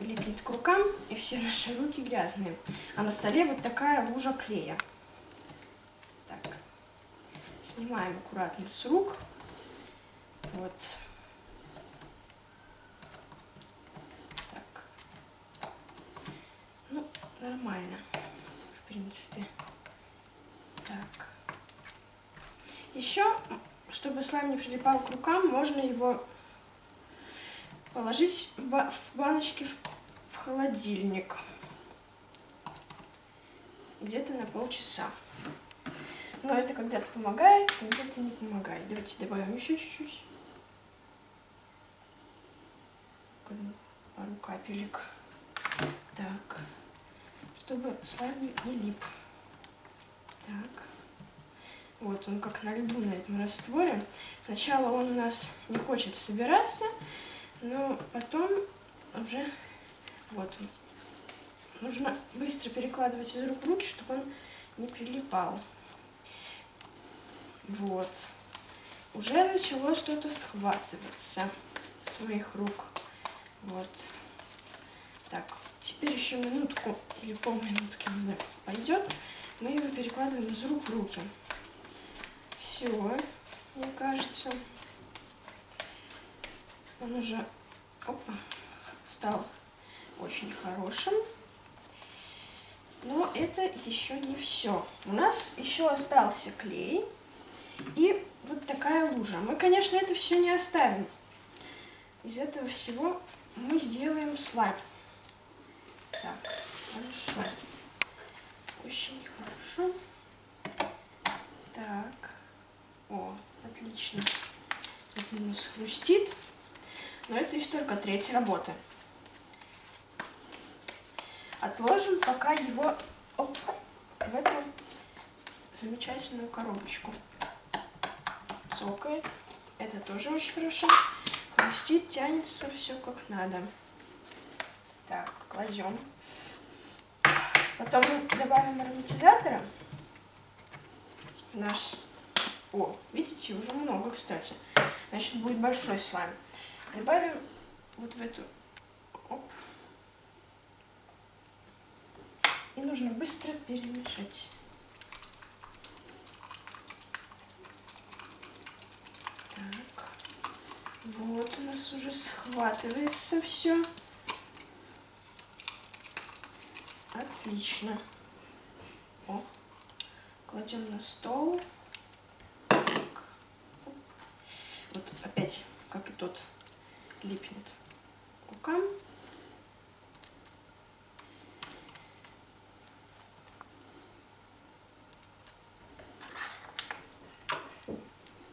липнет к рукам, и все наши руки грязные. А на столе вот такая лужа клея. Так, снимаем аккуратно с рук. Вот. Так. Ну, нормально, в принципе. Так. Еще, чтобы слайм не прилипал к рукам, можно его положить в, ба в баночки в, в холодильник. Где-то на полчаса. Но это когда-то помогает, когда-то не помогает. Давайте добавим еще чуть-чуть. Пару капелек. Так. Чтобы слайм не лип. Так. Вот он как на льду на этом растворе. Сначала он у нас не хочет собираться, но потом уже вот нужно быстро перекладывать из рук в руки, чтобы он не прилипал. Вот. Уже начало что-то схватываться с моих рук. Вот. Так, теперь еще минутку или полминутки, не знаю, пойдет. Мы его перекладываем из рук в руки. Все, мне кажется. Он уже опа, стал очень хорошим. Но это еще не все. У нас еще остался клей и вот такая лужа. Мы, конечно, это все не оставим. Из этого всего мы сделаем слайм. Так, хорошо. Очень хорошо. Так. О, отлично. Это у нас хрустит. Но это еще только треть работы. Отложим пока его оп, в эту замечательную коробочку. Цокает. Это тоже очень хорошо. Хрустит, тянется все как надо. Так, кладем. Потом добавим ароматизатора. Наш... О, видите, уже много, кстати. Значит, будет большой слайм. Добавим вот в эту... Оп. И нужно быстро перемешать. Так. Вот у нас уже схватывается все. Отлично. О, кладем на стол. Вот опять, как и тот липнет к рукам.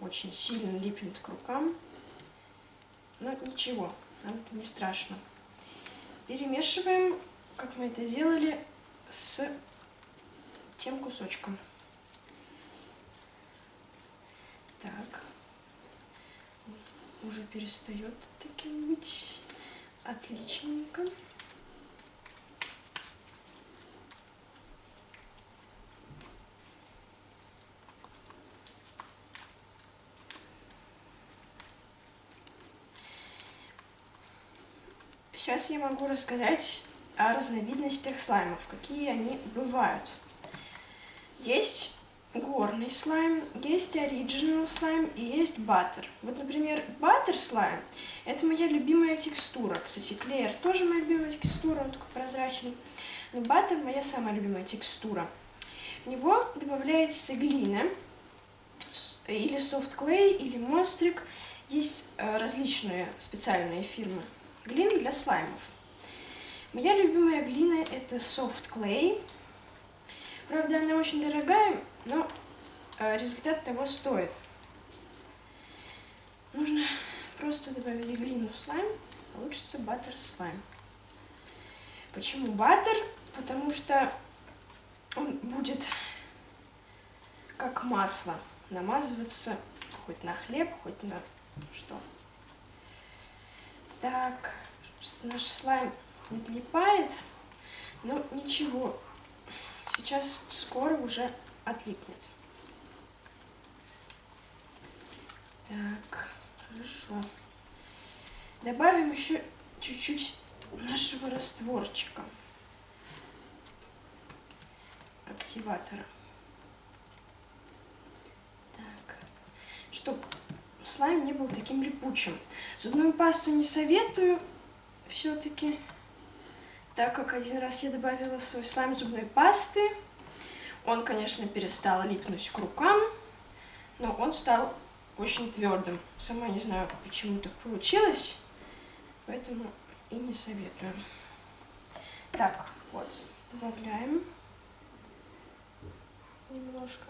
Очень сильно липнет к рукам. Но ничего, нам это не страшно. Перемешиваем, как мы это делали, с тем кусочком. Так уже перестает таким быть отличненько. Сейчас я могу рассказать о разновидностях слаймов, какие они бывают. Есть горный слайм, есть оригинал слайм и есть баттер. Вот, например, баттер слайм – это моя любимая текстура. Кстати, клеер тоже моя любимая текстура, он такой прозрачный. Но баттер – моя самая любимая текстура. В него добавляется глина, или clay, или монстрик. Есть э, различные специальные фирмы глины для слаймов. Моя любимая глина – это clay. Правда, она очень дорогая, но э, результат того стоит. Нужно просто добавить глину в слайм, получится баттер слайм. Почему баттер? Потому что он будет как масло намазываться хоть на хлеб, хоть на что. Так, наш слайм не отлипает, но ничего, сейчас скоро уже отлипнет. Так, хорошо. Добавим еще чуть-чуть нашего растворчика, активатора. Так, чтобы слайм не был таким липучим. Зубную пасту не советую все-таки, так как один раз я добавила в свой слайм зубной пасты. Он, конечно, перестал липнуть к рукам, но он стал очень твердым. Сама не знаю, почему так получилось, поэтому и не советую. Так, вот, добавляем немножко.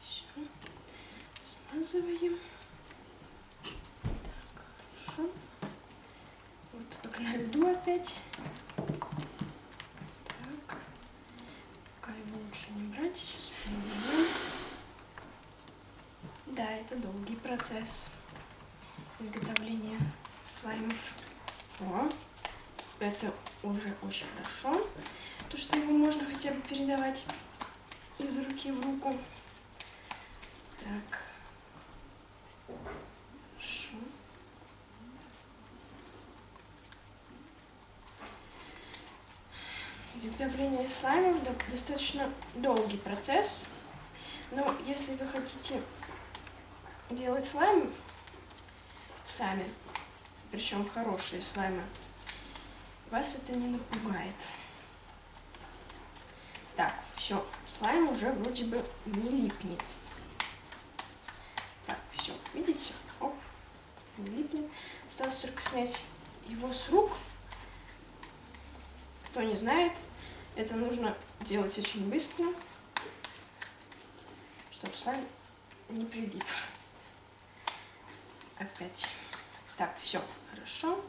Все, смазываем. Так, хорошо. Вот как на льду опять. Так, пока его лучше не брать, сейчас поменяем. Да, это долгий процесс изготовления слаймов. О, это уже очень хорошо. То, что его можно хотя бы передавать из руки в руку. Так. Хорошо. Изготовление слаймов достаточно долгий процесс. Но если вы хотите делать слайм сами, причем хорошие слаймы, вас это не напугает. Так, все, слайм уже вроде бы не липнет. Так, все, видите? Оп, не липнет. Осталось только снять его с рук. Кто не знает, это нужно делать очень быстро, чтобы слайм не прилип опять. Так, все, хорошо.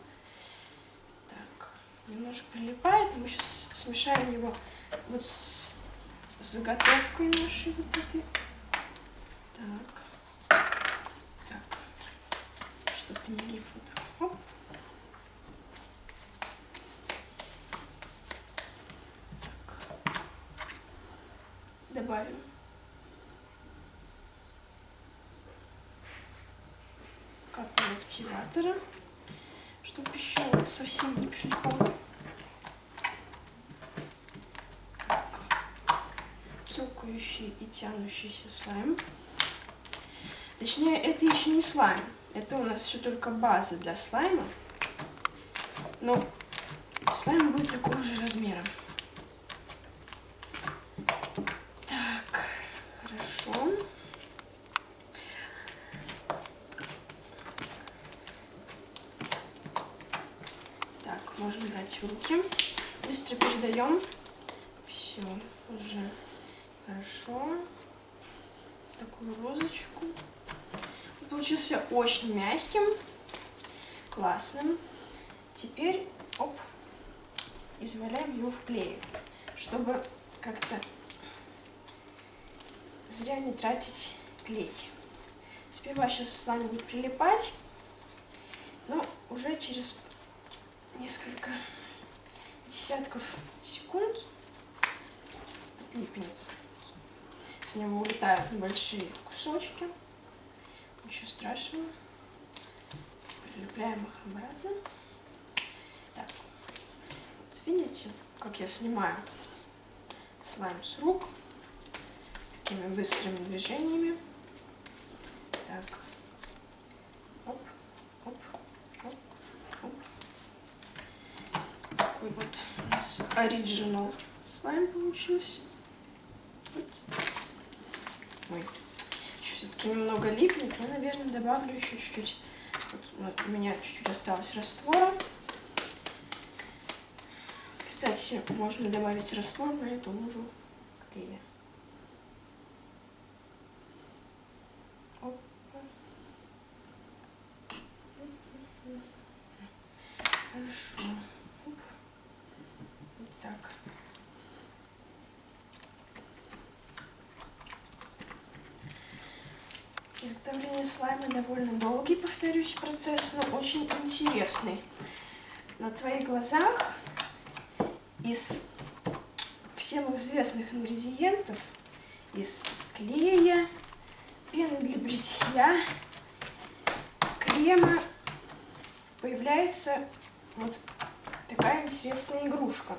Так, немножко прилипает. Мы сейчас смешаем его вот с заготовкой нашей вот этой. Так. Так. Чтобы не лип. Так. Добавим активатора, чтобы еще совсем не прилипал. Цокающий и тянущийся слайм. Точнее, это еще не слайм. Это у нас еще только база для слайма. Но слайм будет такого же размера. можно брать в руки. Быстро передаем. Все, уже хорошо. Такую розочку. получился очень мягким, классным. Теперь, оп, изваляем его в клей, чтобы как-то зря не тратить клей. Сперва сейчас с вами будет прилипать, но уже через несколько десятков секунд отлипнется. С него улетают небольшие кусочки. Ничего страшного. Прилепляем их обратно. Так, вот видите, как я снимаю слайм с рук такими быстрыми движениями. Так, такой вот нас оригинал слайм получился. Вот. Ой, все-таки немного липнет. Я, наверное, добавлю еще чуть-чуть. Вот, у меня чуть-чуть осталось раствора. Кстати, можно добавить раствор на эту лужу клея. Изготовление слайма довольно долгий, повторюсь, процесс, но очень интересный. На твоих глазах из всем известных ингредиентов, из клея, пены для бритья, крема появляется вот такая интересная игрушка.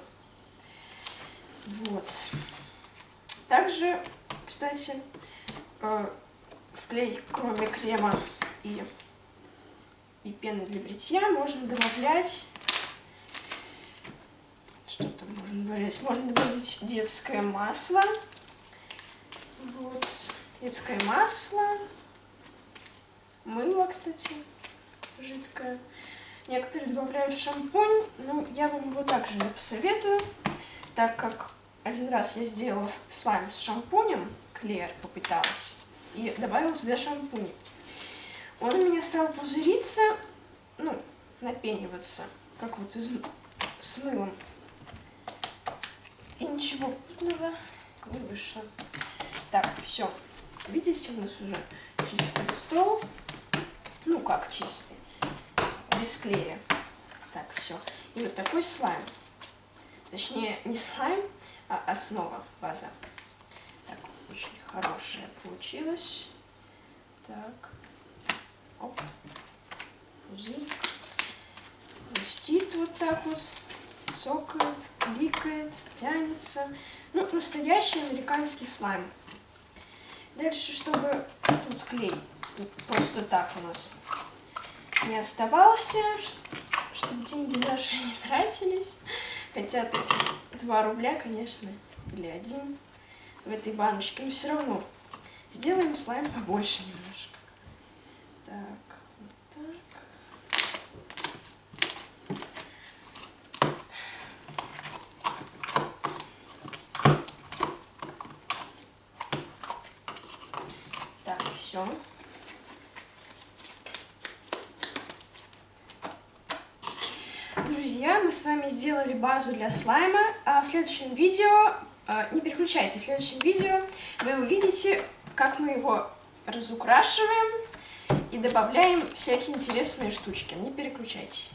Вот. Также, кстати, клей, кроме крема и, и пены для бритья, можно добавлять... Что там можно добавлять? Можно добавить детское масло. Вот. Детское масло. Мыло, кстати, жидкое. Некоторые добавляют шампунь. Ну, я вам его также не посоветую, так как один раз я сделала слайм с шампунем, Клер попыталась, и добавила туда шампунь. Он у меня стал пузыриться, ну, напениваться, как вот из, с мылом. И ничего путного не вышло. Так, все. Видите, у нас уже чистый стол. Ну, как чистый. Без клея. Так, все. И вот такой слайм. Точнее, не слайм, а основа, база. Хорошая получилась. Так. Оп. Пузырь. Хрустит вот так вот. Цокает, кликает, тянется. Ну, настоящий американский слайм. Дальше, чтобы тут клей просто так у нас не оставался, чтобы деньги наши не тратились. Хотя тут 2 рубля, конечно, или один в этой баночке. Но все равно сделаем слайм побольше немножко. Так, вот так. Так, все. друзья, мы с вами сделали базу для слайма, а в следующем видео, не переключайтесь, в следующем видео вы увидите, как мы его разукрашиваем и добавляем всякие интересные штучки. Не переключайтесь.